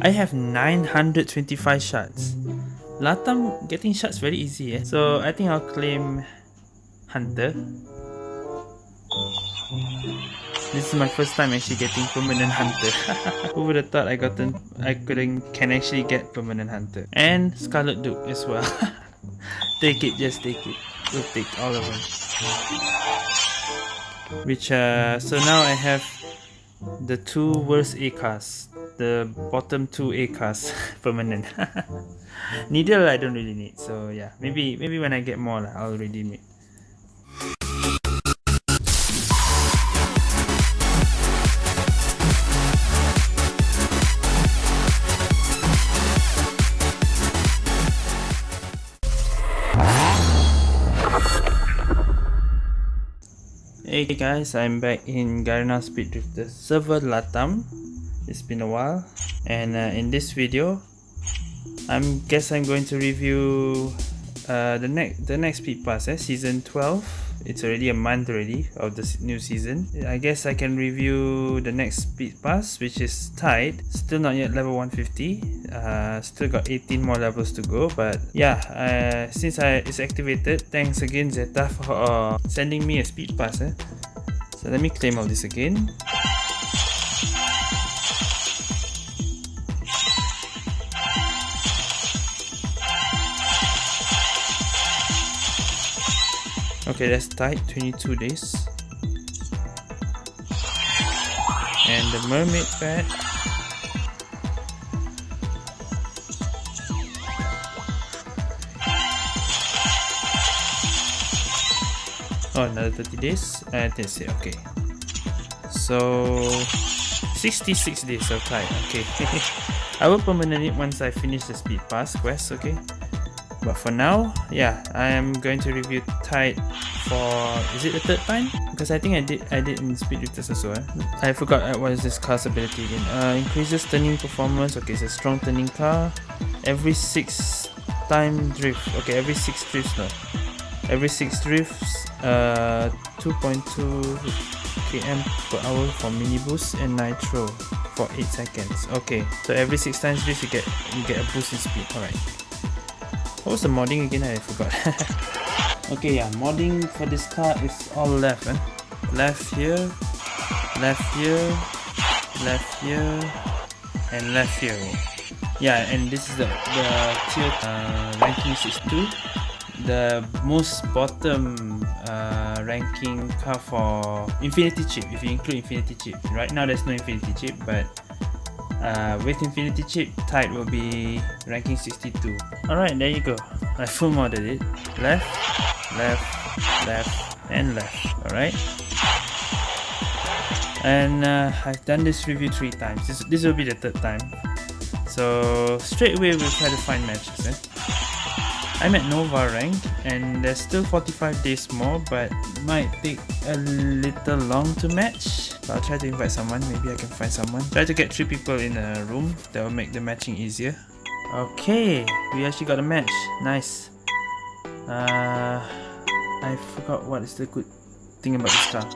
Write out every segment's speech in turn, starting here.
I have 925 shards. Latam getting shards very easy eh. So I think I'll claim Hunter. This is my first time actually getting permanent hunter. Who would have thought I gotten I couldn't can actually get permanent hunter. And Scarlet Duke as well. take it, just take it. We'll take all of them. Which uh so now I have the two worst A cars. The bottom two A cars permanent. Needle I don't really need, so yeah. Maybe maybe when I get more I'll redeem it. Hey guys, I'm back in Garena Speed Drifter server Latam. It's been a while and uh, in this video I guess I'm going to review uh, the next the next speed pass eh? season 12 it's already a month already of the new season I guess I can review the next speed pass which is Tide still not yet level 150 uh, still got 18 more levels to go but yeah uh, since I it's activated thanks again Zeta for uh, sending me a speed pass eh? so let me claim all this again Okay, that's tight, 22 days. And the mermaid pet. Oh, another 30 days. Uh, that's it, okay. So, 66 days of time, okay. I will permanent it once I finish the speed pass quest, okay? but for now yeah i am going to review tide for is it the third time? Because i think i did i did in speed drifters also eh? i forgot what is this car's ability again. Uh increases turning performance. Okay it's a strong turning car. Every six time drift. Okay every six drifts no. Every six drifts uh 2.2 km per hour for mini boost and nitro for 8 seconds. Okay so every 6 times drift you get you get a boost in speed. Alright. What was the modding again? I forgot. okay, yeah, modding for this car is all left. Eh? Left here, left here, left here, and left here. Yeah, and this is the, the tier uh, ranking 62. The most bottom uh, ranking car for Infinity Chip, if you include Infinity Chip. Right now there's no Infinity Chip, but uh, with Infinity Chip, Tide will be ranking 62. Alright, there you go. I full modded it. Left, left, left, and left. Alright. And uh, I've done this review three times. This, this will be the third time. So straight away we'll try to find matches. Eh? I'm at Nova rank and there's still 45 days more but might take a little long to match. But I'll try to invite someone, maybe I can find someone. Try to get 3 people in a room, that will make the matching easier. Okay, we actually got a match. Nice. Uh, I forgot what is the good thing about this car.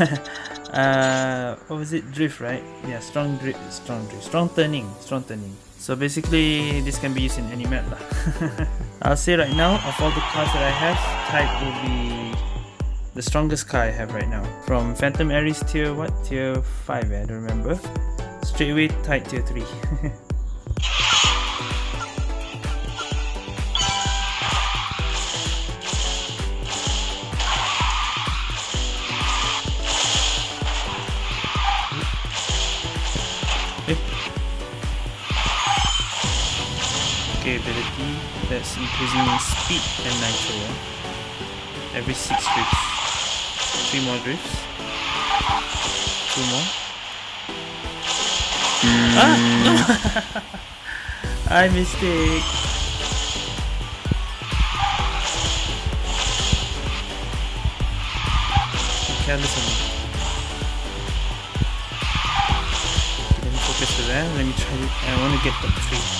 uh, what was it? Drift, right? Yeah, strong drift, strong drift, strong turning, strong turning. So basically, this can be used in any map lah. I'll say right now, of all the cars that I have, Tide will be the strongest car I have right now. From Phantom Aries tier what? Tier 5 eh? I don't remember. Straight away Tide tier 3. Okay, ability that's increasing speed and nitro eh? every 6 drifts. 3 more drifts. 2 more. Mm. Ah! No! I mistake! On me. Let me focus for that. Let me try to. I want to get the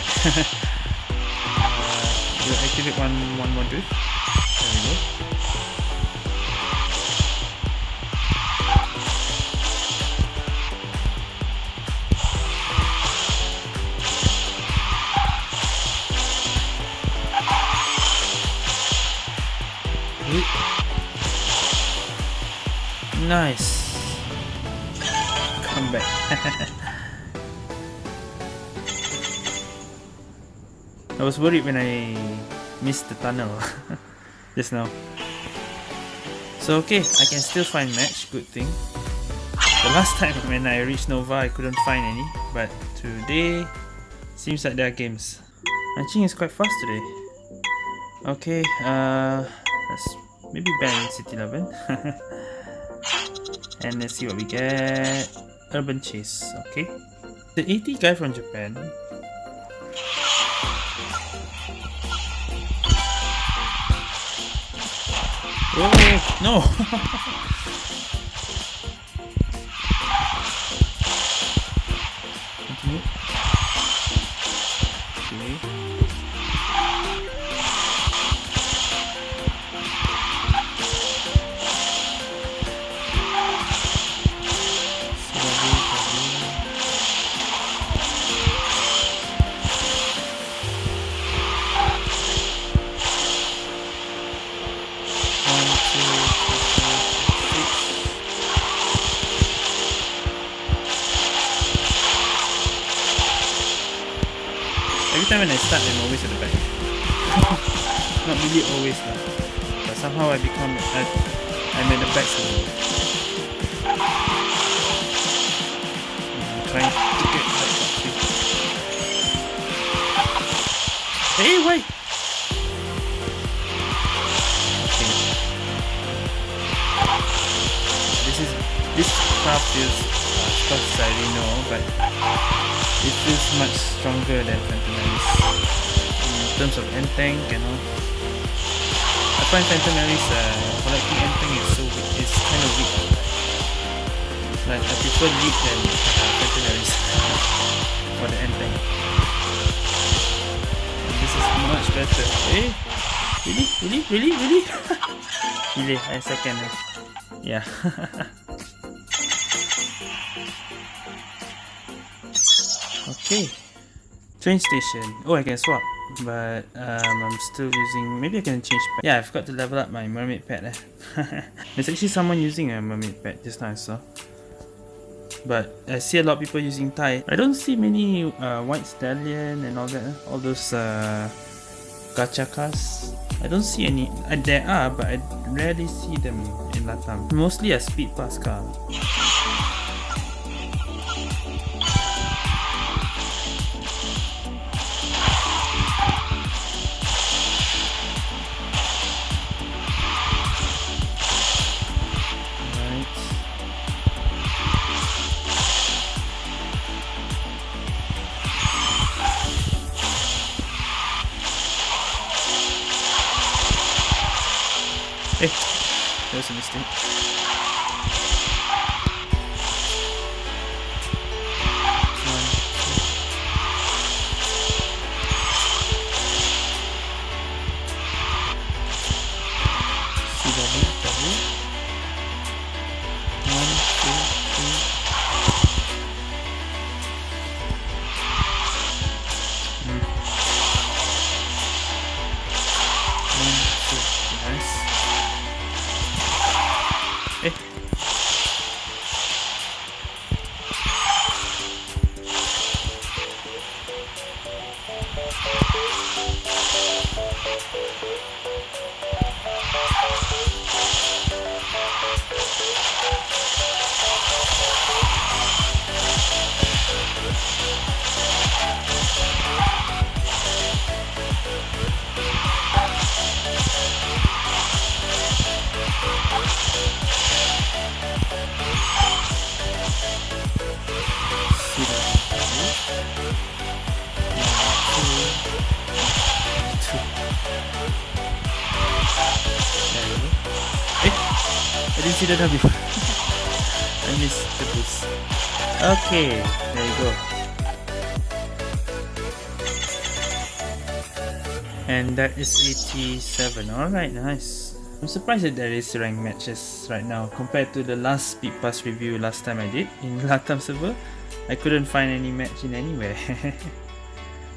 3. uh, we'll activate one, one more drift. There we go. Nice. Come back. I was worried when I missed the tunnel just now. So okay, I can still find match, good thing. The last time when I reached Nova, I couldn't find any, but today seems like there are games. Matching is quite fast today. Okay, uh, let's maybe ban City 11. and let's see what we get urban chase okay the 80 guy from japan oh no time when I start, I'm always at the back. Not really always lah. But somehow I become, I, I'm at the back. I'm trying to get top Hey, wait! Okay. This is, this path feels, uh, of course I know, but it feels much stronger than Phantom Alice in terms of end tank you know. I find Phantom Alice uh, collecting end tank is so weak, it's kind of weak. Like I prefer lead than uh, Phantom Alice for the end tank. This is much better. Eh? Really? Really? Really? Really? Really? A second yeah Okay. Train station. Oh, I can swap. But um, I'm still using... Maybe I can change pet. Yeah, I forgot to level up my mermaid pet. Eh. There's actually someone using a mermaid pet now I saw. But I see a lot of people using Thai. I don't see many uh, white stallion and all that. Eh. All those uh, gacha cars. I don't see any. Uh, there are, but I rarely see them in Latam. Mostly a speed pass car. That mistake. didn't see the missed the boost. Okay, there you go. And that is 87. Alright, nice. I'm surprised that there is rank matches right now compared to the last Speed Pass review last time I did in Latam server. I couldn't find any match in anywhere.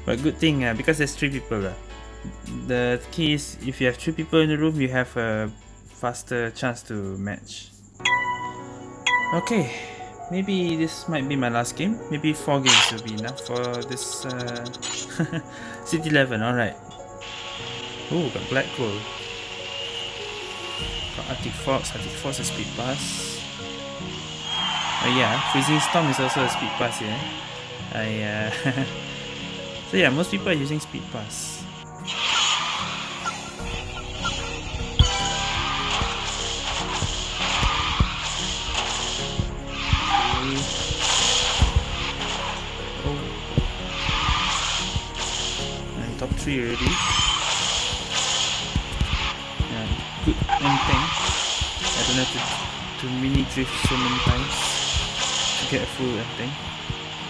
but good thing uh, because there's three people. Uh, the key is if you have three people in the room, you have a faster chance to match. Okay, maybe this might be my last game. Maybe four games will be enough for this uh, City 11. Alright. Oh, got Black Gold. Got Arctic Fox. Arctic Fox is speed pass. Oh yeah, Freezing Storm is also a speed pass here. I uh, so yeah, most people are using speed pass. 3 already. Yeah, good ending. I don't have to, to mini drift so many times to get a full ending.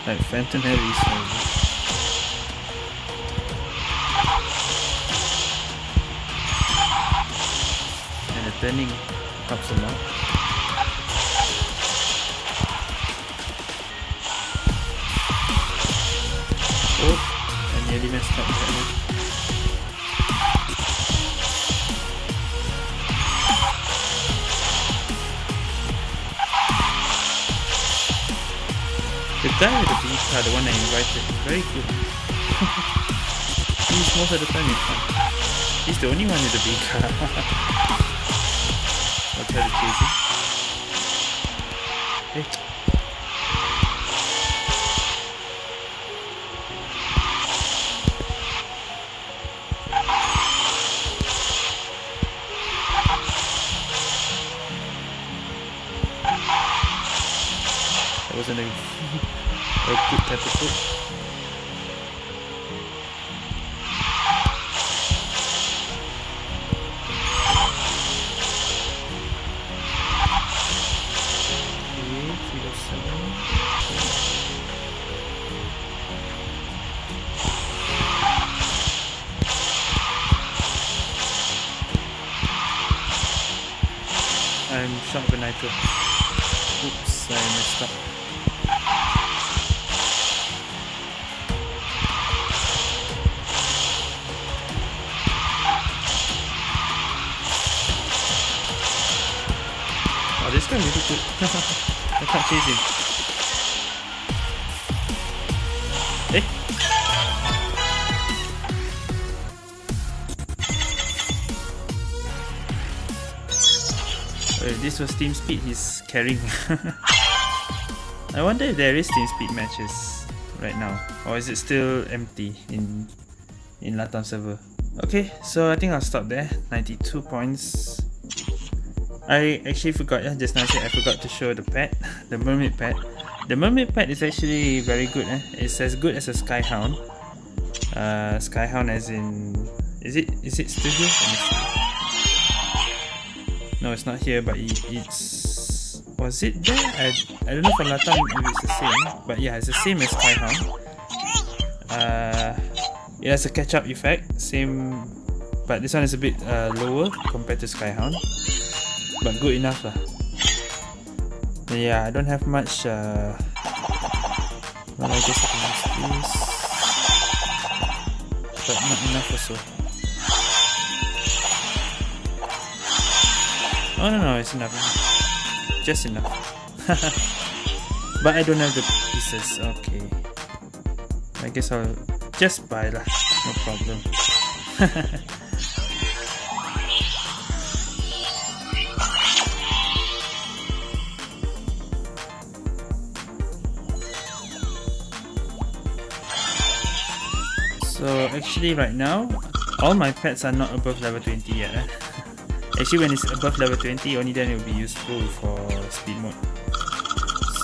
Like Phantom already. And the turning helps a lot. nearly messed up that with the B car, the one I invited, is very good. He's most of the time in. He's the only one with the B car. To chase him. Hey. A, a good type of food. I'm shot with nitro. Oh, this guy really good. I can't chase him. Eh? Well, this was team speed he's carrying. I wonder if there is team speed matches right now. Or is it still empty in in Latam server? Okay, so I think I'll stop there. 92 points. I actually forgot, yeah, just now I forgot to show the pet, the mermaid pet. The mermaid pet is actually very good, eh? it's as good as a skyhound. Uh, skyhound as in, is it is it still here? No, it's not here, but it, it's, was it there? I, I don't know for Latam if it's the same, but yeah, it's the same as skyhound. Uh, it has a catch-up effect, same, but this one is a bit uh, lower compared to skyhound but good enough lah. Yeah, I don't have much. Uh, well, I guess I can use this, but not enough also. Oh no no, it's enough. Just enough. but I don't have the pieces. Okay. I guess I'll just buy lah. No problem. actually right now, all my pets are not above level 20 yet. Eh? actually when it's above level 20, only then it will be useful for speed mode.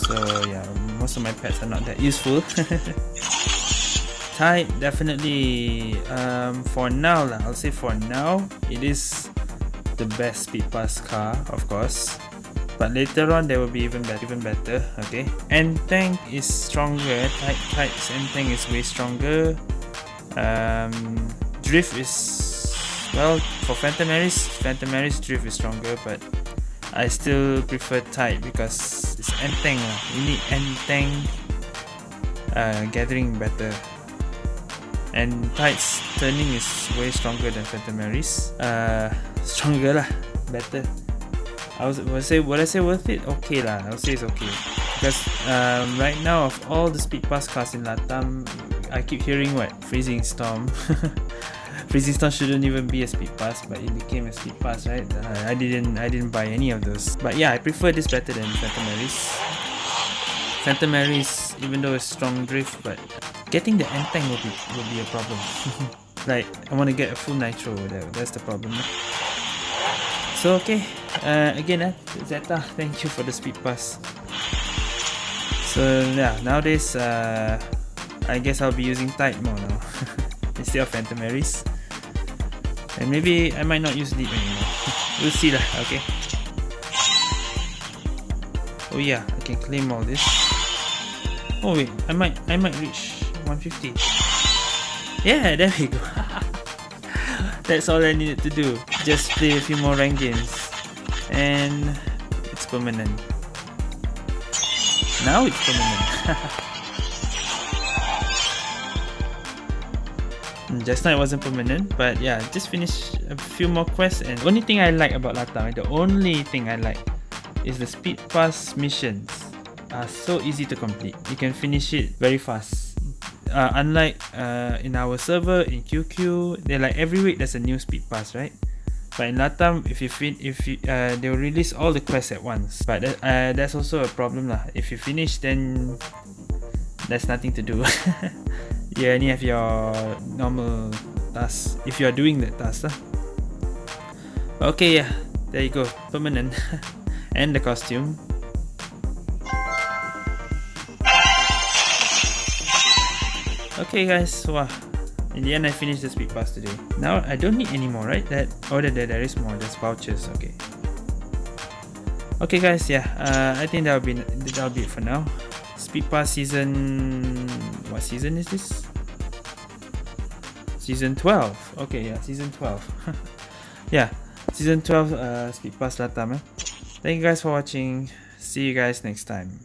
So yeah, most of my pets are not that useful. Tide definitely, um, for now lah, I'll say for now, it is the best speed pass car, of course. But later on, there will be even better, even better. Okay, and tank is stronger. Type types and tank is way stronger. Um, drift is well for Phantom Aries, Phantom drift is stronger, but I still prefer Tide because it's Entang. You need Entang uh, gathering better. And Tide's turning is way stronger than Phantom. Uh, stronger lah, better. I was would say would I say worth it? Okay lah, I would say it's okay. Because um, right now of all the speed pass cars in Latam, I keep hearing what freezing storm. freezing storm shouldn't even be a speed pass, but it became a speed pass, right? Uh, I didn't I didn't buy any of those. But yeah, I prefer this better than Phantom Aries. Phantom Aries, even though it's strong drift, but getting the Entang will be will be a problem. like I want to get a full nitro. That, that's the problem. So okay, uh, again, uh, Zeta, thank you for the speed pass. So yeah, nowadays uh, I guess I'll be using Tide more now instead of Phantom Aries. And maybe I might not use Deep anymore. we'll see lah, okay. Oh yeah, I can claim all this. Oh wait, I might I might reach 150. Yeah, there we go. That's all I needed to do. Just play a few more rank games. And it's permanent. Now it's permanent. Just now it wasn't permanent but yeah just finished a few more quests and only thing I like about Latam the only thing I like is the speed pass missions are so easy to complete. You can finish it very fast. Uh, unlike uh, in our server in QQ they're like every week there's a new speed pass right? But in Latam if you fin if you, uh, they will release all the quests at once. But uh, that's also a problem lah. If you finish then there's nothing to do you only have your normal task if you are doing that task. Huh? Okay, yeah, there you go, permanent. and the costume. Okay guys, wow. In the end I finished the speed pass today. Now I don't need any more, right? That oh there, there is more, there's vouchers, okay. Okay guys, yeah, uh, I think that'll be that'll be it for now. Speed Pass season... What season is this? Season 12. Okay, yeah, season 12. yeah, season 12 uh, Speed Pass Latam. Eh? Thank you guys for watching. See you guys next time.